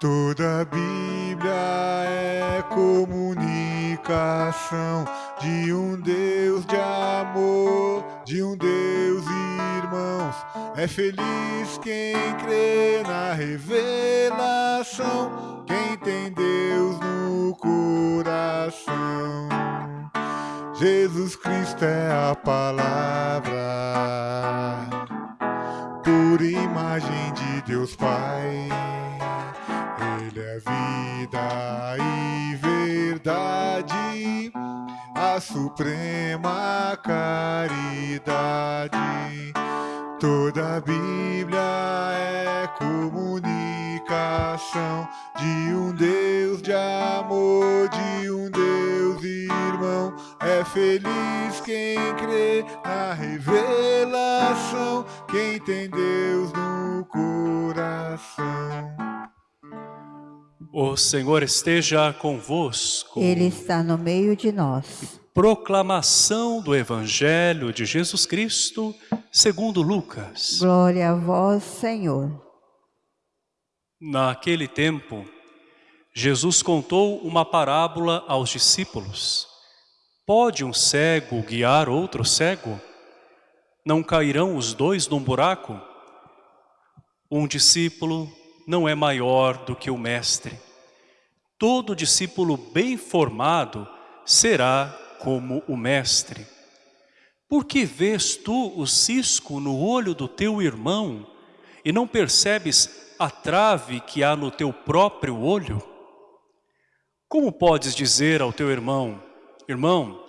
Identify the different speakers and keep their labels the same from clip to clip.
Speaker 1: Toda Bíblia é comunicação de um Deus de amor, de um Deus irmãos. É feliz quem crê na revelação, quem tem Deus no coração. Jesus Cristo é a palavra, por imagem de Deus Pai. Ele é vida e verdade, a suprema caridade. Toda a Bíblia é comunicação de um Deus de amor, de um Deus irmão. É feliz quem crê na revelação, quem tem Deus no coração.
Speaker 2: O Senhor esteja convosco.
Speaker 3: Ele está no meio de nós.
Speaker 2: Proclamação do Evangelho de Jesus Cristo, segundo Lucas.
Speaker 3: Glória a vós, Senhor.
Speaker 2: Naquele tempo, Jesus contou uma parábola aos discípulos. Pode um cego guiar outro cego? Não cairão os dois num buraco? Um discípulo não é maior do que o mestre. Todo discípulo bem formado será como o mestre. Por que vês tu o cisco no olho do teu irmão e não percebes a trave que há no teu próprio olho? Como podes dizer ao teu irmão, irmão,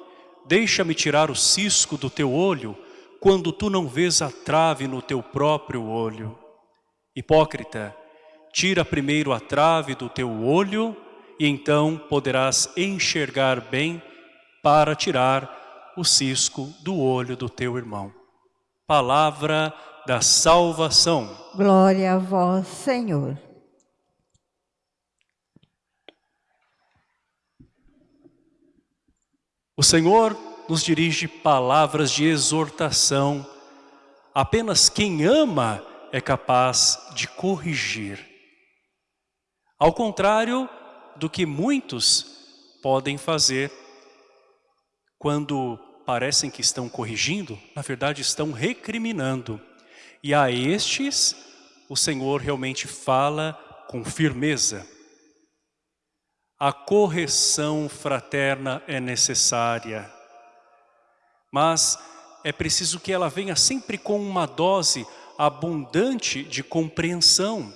Speaker 2: deixa-me tirar o cisco do teu olho, quando tu não vês a trave no teu próprio olho? Hipócrita, tira primeiro a trave do teu olho e então poderás enxergar bem para tirar o cisco do olho do teu irmão. Palavra da salvação.
Speaker 3: Glória a vós, Senhor.
Speaker 2: O Senhor nos dirige palavras de exortação. Apenas quem ama é capaz de corrigir. Ao contrário do que muitos podem fazer quando parecem que estão corrigindo, na verdade estão recriminando. E a estes, o Senhor realmente fala com firmeza. A correção fraterna é necessária, mas é preciso que ela venha sempre com uma dose abundante de compreensão,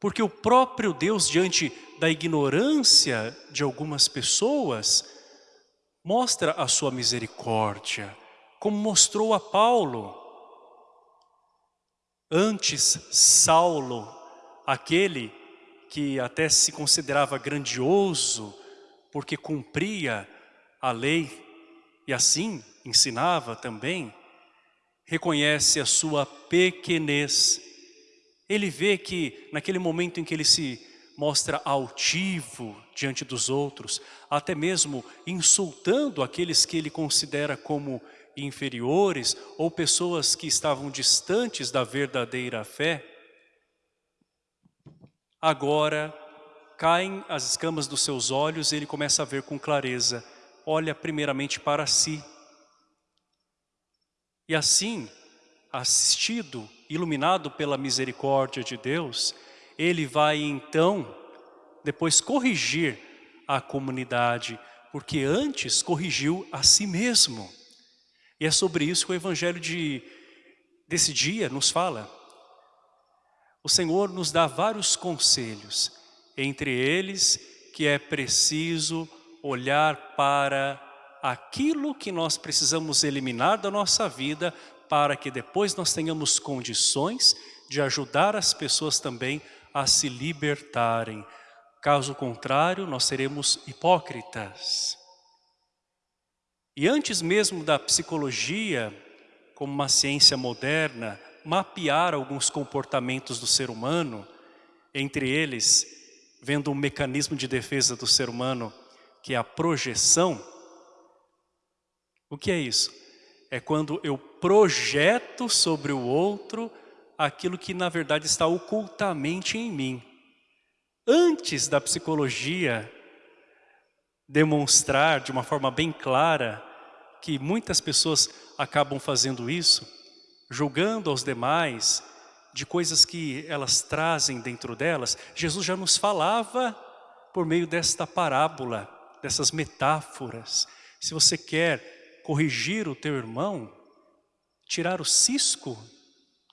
Speaker 2: porque o próprio Deus, diante da ignorância de algumas pessoas, mostra a sua misericórdia, como mostrou a Paulo. Antes, Saulo, aquele que até se considerava grandioso, porque cumpria a lei e assim ensinava também, reconhece a sua pequenez. Ele vê que naquele momento em que ele se mostra altivo diante dos outros, até mesmo insultando aqueles que ele considera como inferiores ou pessoas que estavam distantes da verdadeira fé, agora caem as escamas dos seus olhos e ele começa a ver com clareza, olha primeiramente para si. E assim, assistido, iluminado pela misericórdia de Deus, ele vai então depois corrigir a comunidade, porque antes corrigiu a si mesmo. E é sobre isso que o evangelho de, desse dia nos fala. O Senhor nos dá vários conselhos, entre eles que é preciso olhar para aquilo que nós precisamos eliminar da nossa vida para que depois nós tenhamos condições de ajudar as pessoas também a se libertarem. Caso contrário, nós seremos hipócritas. E antes mesmo da psicologia, como uma ciência moderna, mapear alguns comportamentos do ser humano, entre eles, vendo um mecanismo de defesa do ser humano, que é a projeção. O que é isso? É quando eu projeto sobre o outro aquilo que na verdade está ocultamente em mim. antes da psicologia demonstrar de uma forma bem clara que muitas pessoas acabam fazendo isso, julgando aos demais de coisas que elas trazem dentro delas, Jesus já nos falava por meio desta parábola, dessas metáforas. Se você quer corrigir o teu irmão, tirar o cisco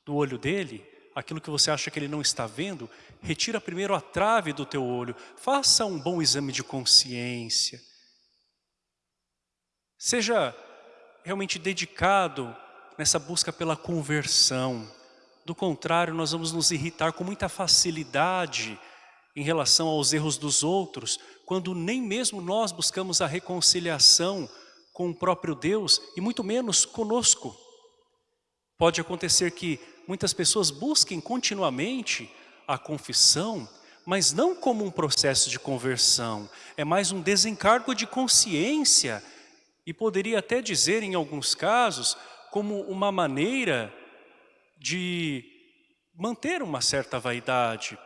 Speaker 2: do olho dele, aquilo que você acha que ele não está vendo, retira primeiro a trave do teu olho, faça um bom exame de consciência. Seja realmente dedicado nessa busca pela conversão. Do contrário, nós vamos nos irritar com muita facilidade em relação aos erros dos outros, quando nem mesmo nós buscamos a reconciliação com o próprio Deus e muito menos conosco. Pode acontecer que muitas pessoas busquem continuamente a confissão, mas não como um processo de conversão, é mais um desencargo de consciência e poderia até dizer em alguns casos como uma maneira de manter uma certa vaidade.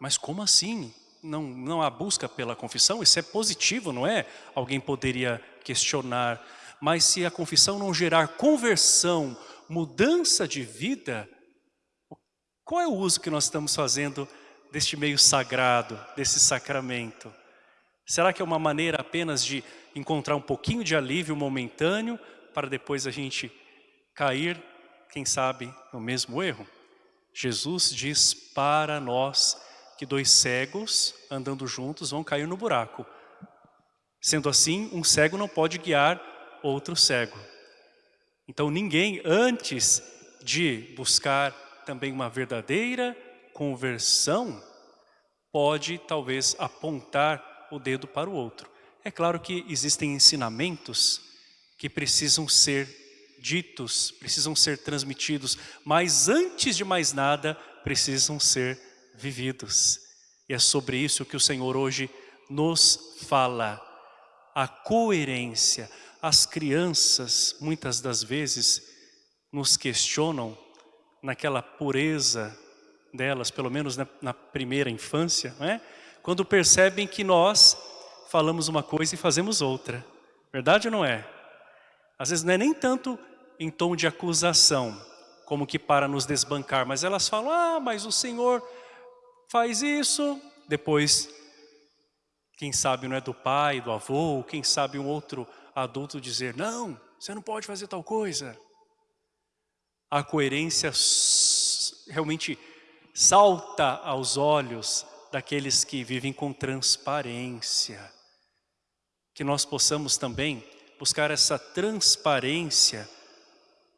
Speaker 2: Mas como assim? Não, não há busca pela confissão? Isso é positivo, não é? Alguém poderia questionar. Mas se a confissão não gerar conversão, mudança de vida, qual é o uso que nós estamos fazendo deste meio sagrado, desse sacramento? Será que é uma maneira apenas de encontrar um pouquinho de alívio momentâneo para depois a gente cair, quem sabe, no mesmo erro? Jesus diz para nós que dois cegos andando juntos vão cair no buraco. Sendo assim, um cego não pode guiar outro cego. Então ninguém, antes de buscar também uma verdadeira conversão, pode talvez apontar o dedo para o outro. É claro que existem ensinamentos que precisam ser ditos, precisam ser transmitidos, mas antes de mais nada, precisam ser vividos. E é sobre isso que o Senhor hoje nos fala. A coerência. As crianças, muitas das vezes, nos questionam naquela pureza delas, pelo menos na, primeira infância, é? quando percebem que nós falamos uma coisa e fazemos outra. Verdade ou não é? Às vezes não é nem tanto em tom de acusação, como que para nos desbancar, mas elas falam, ah, mas o Senhor faz isso, depois, quem sabe não é do pai, do avô, quem sabe um outro adulto dizer, não, você não pode fazer tal coisa a coerência realmente salta aos olhos daqueles que vivem com transparência. Que nós possamos também buscar essa transparência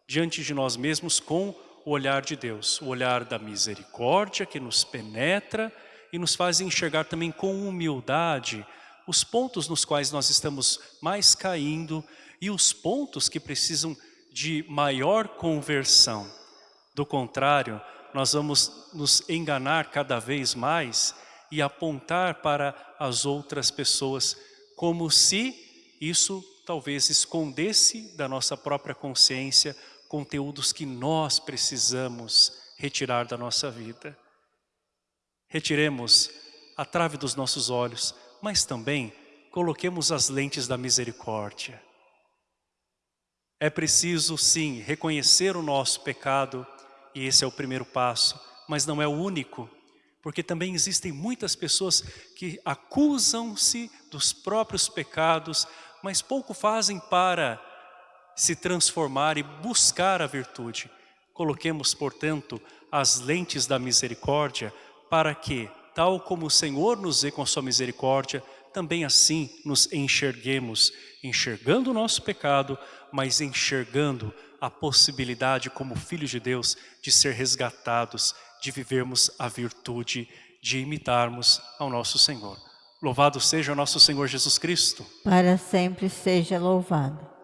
Speaker 2: diante de nós mesmos com o olhar de Deus, o olhar da misericórdia que nos penetra e nos faz enxergar também com humildade os pontos nos quais nós estamos mais caindo e os pontos que precisam de maior conversão. Do contrário, nós vamos nos enganar cada vez mais e apontar para as outras pessoas como se isso talvez escondesse da nossa própria consciência conteúdos que nós precisamos retirar da nossa vida. Retiremos a trave dos nossos olhos, mas também coloquemos as lentes da misericórdia. É preciso, sim, reconhecer o nosso pecado, e esse é o primeiro passo, mas não é o único, porque também existem muitas pessoas que acusam-se dos próprios pecados, mas pouco fazem para se transformar e buscar a virtude. Coloquemos, portanto, as lentes da misericórdia para que, tal como o Senhor nos vê com a sua misericórdia, também assim nos enxerguemos, enxergando o nosso pecado, mas enxergando a possibilidade como filhos de Deus de ser resgatados, de vivermos a virtude, de imitarmos ao nosso Senhor. Louvado seja o nosso Senhor Jesus Cristo.
Speaker 3: Para sempre seja louvado.